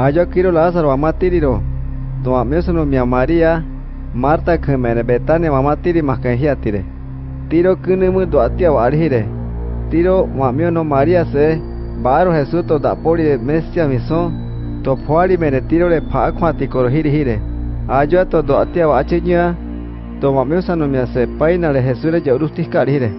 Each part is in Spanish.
Ayo quiero Lázaro mamá tiriro. Tu amigo no mi María. Marta que me Betania mamá tiri más que tire. Tiro que no me do atia varhire. Tiro mamio no María se. Baro Jesús to da pori de mestia mison. To puari me tiro le pa kwati korhiri hire. Ayo to do atia vachinya. To mamio sano mi se paina le Jesús le jaurustis karhire.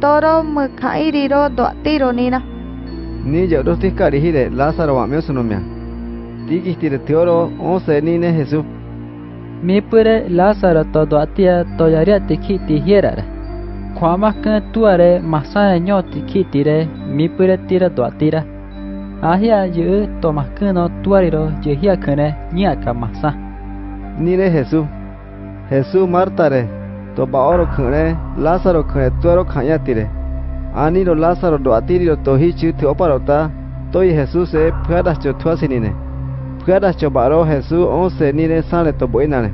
Toro me kairiro do tiro nina. Ni jaurustis karhire Lázaro mamio sano mi. Tikistire teoro once nine Jesús. mi pure Lázaro todo atia toyaria tikiti hierare. Kwama kan tuare masana nyo tikiti re mi pure tira do atira. Ahia yu to maskano tuariro yu hia kane niaka masa. Nire Jesús. Jesús Marta re. To baoro kane Lázaro kane tuaro kanya tire. Aniro Lázaro do atiri to hichu te oparota. Toi Jesús e puedas cho tuasinine. Puedas cho baro Jesús once nire sale to buenane.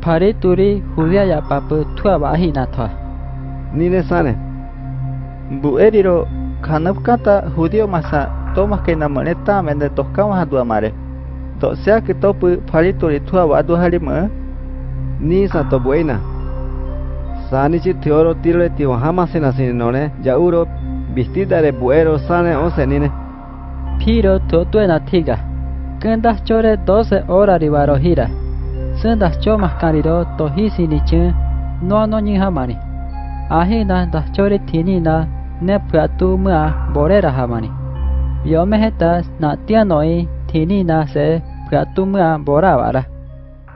Pare turi hudia ya papu tua bahi na thoa. Nire sane. Bueriro kanapkata judío masa tomas que namoneta mende toscamos a tu amare. To sea que topu parituri tua wadu harima Ni sa to buena. Sanichi teoro tiro ti wahama sena sinone. Yauro vestida de buero sane once nine. Piro to tuena tiga. Kendas chore 12 horas ribaro hira. Sendas chomas kariro to hisi ni chen. No no ni hamani. Ahina das chore tini na ne pratu mua borera hamani. Yo me heta na tia noi tini na se pratu mua bora vara.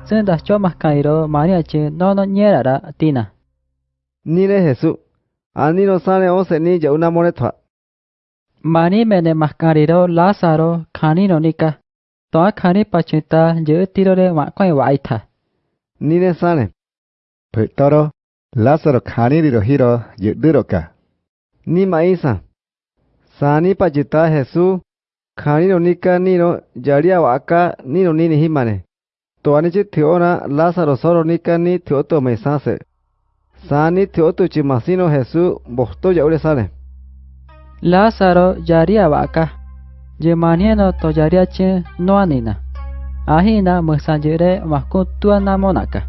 Sendas chomas kariro maria chen no no nyera tina. Nire Jesu. ani no sale once ni una moretua. Mani mene mascariro Lázaro, canino nica. Toa cani pachita, yo tiro de maco y waita. Nire sale. Petoro, Lázaro caniro hiro, yo diroca. Ni maíza. Sani pachita Jesús, canino nica nino, yaria waka, nino nini himane. Toanichi tiona, Lázaro soro nica ni tioto mesase. Sani teoto chimasino Jesús bosto yaure sane. Lázaro yaria waka. Je manieno to yaria no anina. Ahina musanjere masku tua namonaka.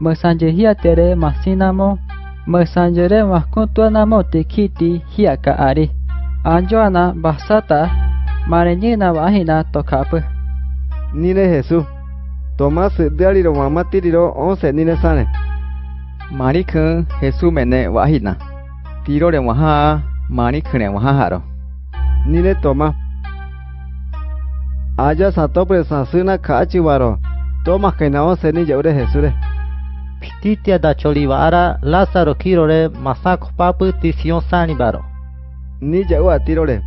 Musanje hia tere masinamo. Musanjere masku tua namo tikiti hiaka ari. Anjoana basata. Mareñina ahina tokapu. Nire Jesús. Tomás diariro mamá tiriro once nire sane. Marikun Jesús mene wahina. Tiro de waha marikune wahaharo. Nire Tomás. Aya satopre sasuna kachibaro. Tomás que na once ni yaure Jesús. Pititia da cholivara Lázaro kirore masako papu tision sanibaro. Ni yau atirore.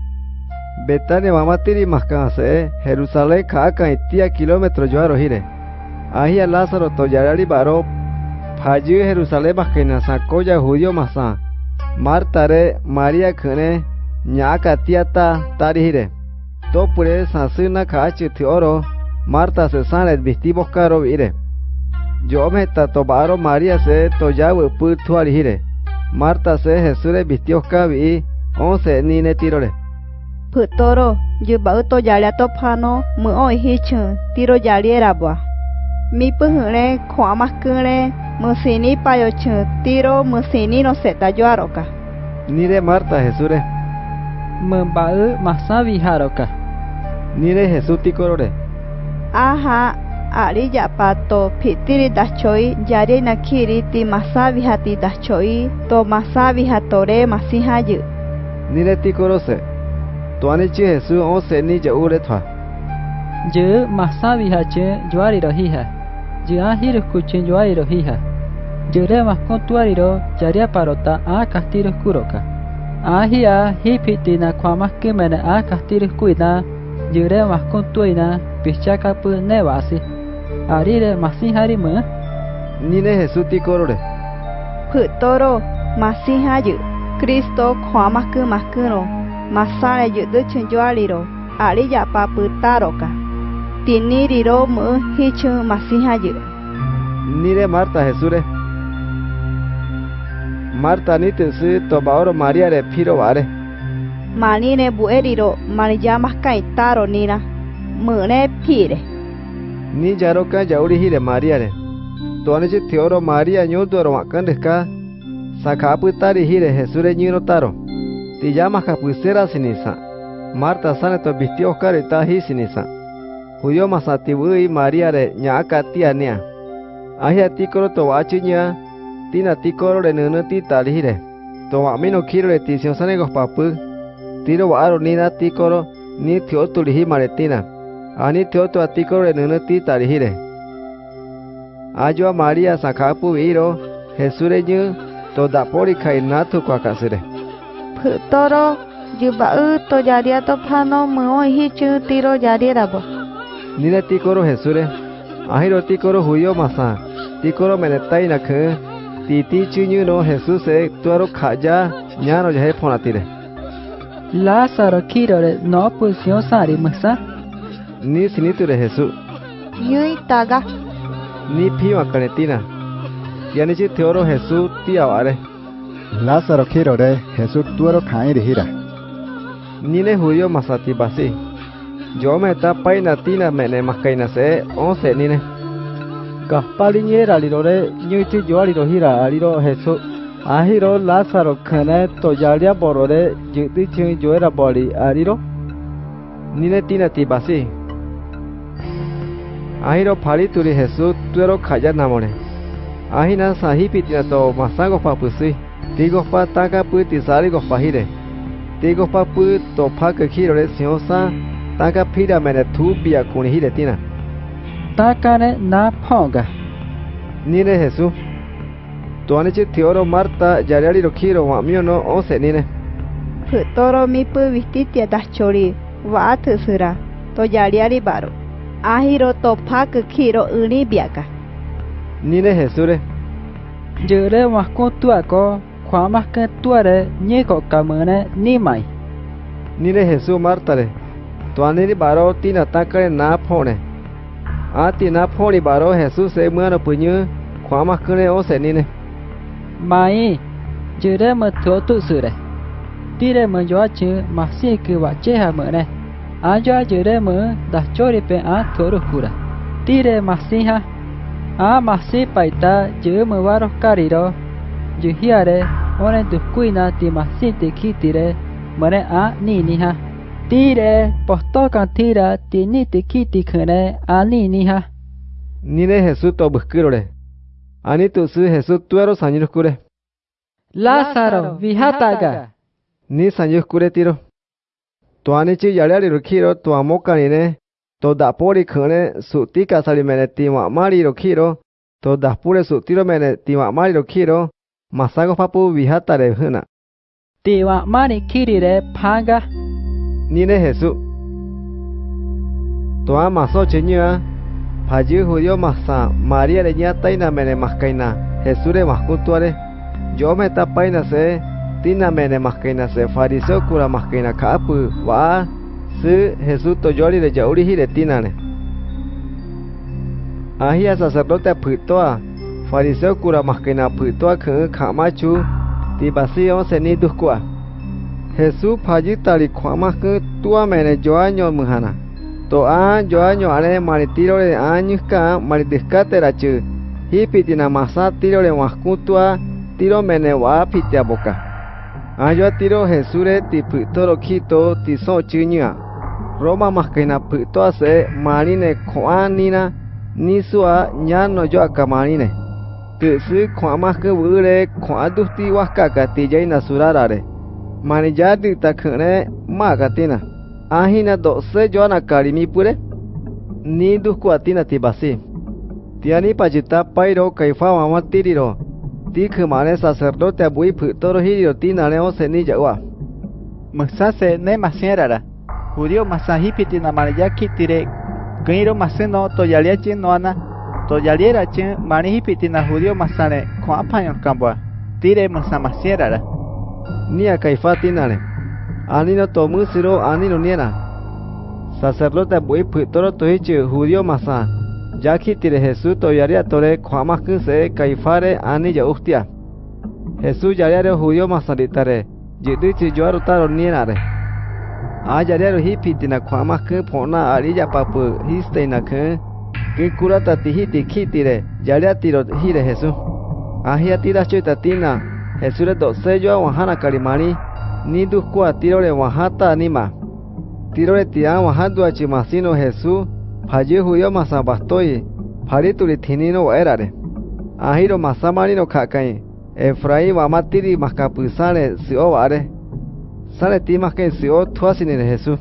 Betania mamá tiri maskanse Jerusalén kaka itia kilómetro yo hire. Ahia Lázaro toyarari baro Payu Jerusalén maskena sakoya judío masa. Marta re María kene nyaka tiata tari hire. Topure sasuna kachi tioro Marta se sane vestibos caro vire. Yo me tatobaro María se toyawe putuari hire. Marta se Jesús vistió cabi once nine tirore. Putoro, yu bau to yalia to pano, mu hichu, tiro yaliera bua. Mi puhure, kwa maskure, Mesini payo tiro mesini no seta yoaroka. Nire Marta Jesure. Mbae masabi haroka. Nire Jesuti korore. Aha, ari ya pato pitiri dachoi yare nakiri ti masabi hati dachoi to masabi hatore masihayu. Nire ti korose. Tuani chi Jesu o seni ya thwa. Je masabi hache yoari rohija. jiahiro kuchinyo airo hija. Jirema kontuariro yariaparota a kastiro kuroka. Ahia hipitina kwa ma kimene a kastiro kuina. jirema kontuina pichaka pu nevasi. Arire masinharima. Nine hesu ti korore. Putoro ma sin haju. Kristo kwa ma kuma kuno. Masare yudu chinyo aliro. Ariya papu taroka. Yapa putaroka. Tiniriro mu hichu masihayu. Nire Marta Jesús. Marta ni te su tobaoro María re piro vare. manine bueriro maniyamas kaitaro nina mune pire ni jaroka jauri hire maria re toane chi theoro maria nyodoro makan deska sakapu tari hire jesure nyiro taro ti llama kapusera sinisa marta sane to vistió sinisa huyo masatiwei Maria re nyaaka tiania. Ahia tikoro to wachinya, tina tikoro re nene ti talihire. To wamino kiro re tisiosanegos papu, tiro waaro nina tikoro ni tiotu lihi maretina. Ani tiotu a tikoro re nene ti talihire. Ayo a Maria sakapu viro, Jesure nyu, to dapori kainatu kwa kasire. Putoro, yuba u to yaria to pano mwoi hi chu tiro yaria rabo. Nina tikoro jesure ahiro tikoro huyo masa tikoro menetai na khe titi chinyu no jesus e tuaro khaja nyano jahe phonatire Lázaro kirore no pusio sari masa. ni siniture jesus yui taga ni phiwa kanetina yani chi theoro jesus ti aware Lázaro Jesús tuero cae de gira. nine huyo masati basi yo me ta paina tina mene makaina se onse nine. Gaspali nyera lirore nyuti joari rohira aliro Jesu. Ahiro Lázaro khane to jalia borore jiti chin joera boli aliro. nine tina ti basi ahiro phali turi jesus tuero khaya namone ahina sahi pitina to masago papusi tigo pa taka pu ti sari go pahire tigo pa pu to pha ke khirore siosa taka phira mene thu bia kuni hire tina Takane na ponga. nine jesus tuane chi theoro marta jariari ro khiro wa mio no onse nine. Phutoro mi pu vistitia dachori wa to jaria baro. Ahiro to phak khiro uni biaka. Nine Jure waku tua ko kwama ke tuare nye ko kamene ni mai. nine martare Toaniri baró tina taca na pone. A tina poni baró Jesús se muano puñu, Juan cune o senine. Mai, jure mơ thua tụ sự đấy. Tire mơ gió chứ mà si cứ bà chê hà mơ này. A gió jure mơ đã cho đi bên a thua rục cura. Tire mà si ha. A mà si paita jure mơ baró cariro. Juhiare, onen tu cuina ti mà si te kitire. Mare a ni ni ha. Tire, postokan tira, tiniti kiti kene aniniha. Nire Jesús to buskirore. Anitu su Jesús tuero sanyiruskure. Lázaro, vihataga. Ni sanyiruskure tiro. Tuanichi yaleari rukiro tuamokanine, todapori kune sutika salimene timamari rukiro, todapure sutiro mene timamari rukiro, masago papu vihatare huna. Timamari kirire panga. ni ne Jesu. Toa maso cheña, paji judio masa, María de nya taina mene mascaina, Jesu le mascutuare, yo me tapaina se, tina mene mascaina se, fariseo kura mascaina kaapu, wa, si Jesu toyori de yaurihi le tinane. Ahia sacerdote putoa, fariseo kura mascaina putoa que camachu, tibasi on se ni duskua. Jesús payi talicuama que tua mene yo año mujana. Toa yo año are maritiro de años ka maritiscatera chu. Hipitina masa tiro de mascutua tiro mene wa pitia boca. Ayo tiro Jesús tipitoro quito tiso chiña. Roma mascaina pitoa se marine coanina nisua ya no yo acamarine. Tu si coamas que bure coadusti huascaca tijaina surarare. manejati takhre ma gatina ahina do se joana karimi pure. Ni dusku atina ti basi tiani pajita pairo kaifa mama tiriro tikh mane sacerdo te bui phutoro hi ro tina ne o se ni jawa masa se ne masierara judio masahi pitina manejati kitire gairo maseno to yaliachi noana to yaliera chen manehi pitina judio masane kwa pañon kamboa tire masa masierara nia kaifati nare anino tomusiro anino niera sacerdote bui pitoro tohichi judio masa. Yakitire jesu toyaria tore kwamaku se kaifare ani yauhtia jesu yariare judio masa ditare yidichi yuarutaro nienare a yariaro hipitina kwamaku pona ari yapapu histeinaku kikurata tihiti kitire yariatiro hire jesu. Ahiatira choita tina choita tina Jesús re do sello wahana karimani ni du kwa tiro re wahata anima. Tiro re tia wahadu achi masino Jesús phaye huyo masa bastoi phari turi thinino erare. Ahiro masamani no khakai Efraim wamatiri makapusane si ovare. Sale ti más que si o tuasini de Jesús.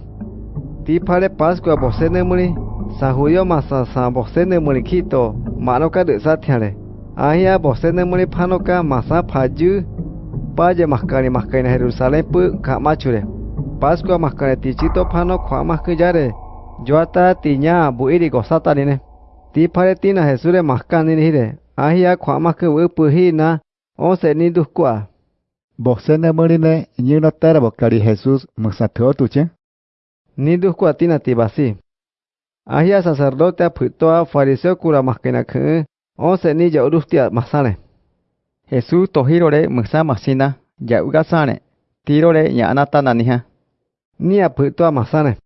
Ti pare Pascua bosene muni, sa judío masa sa bosene muni kito, manoka de satiare. Ahia bosene muni panoka masa paju, paje maskari maskari na Jerusalén pu kamachure. Pascua maskari tichito pano kwa maskujare. Joata tiña buiri gosata nine. Ti pare tina Jesús maskani nire. Ahia kwa masku wupu hina, onse ni duskua. Bosene murine nyino tera bokari Jesus musatho tuche. Ni duskua tina tibasi. Ahia sacerdote apitoa fariseo kura maskena ke, onse ni ya urustia masane. Jesús tohirore musa masina ya ugasane tirore ya anata naniha. Ni apitoa masane.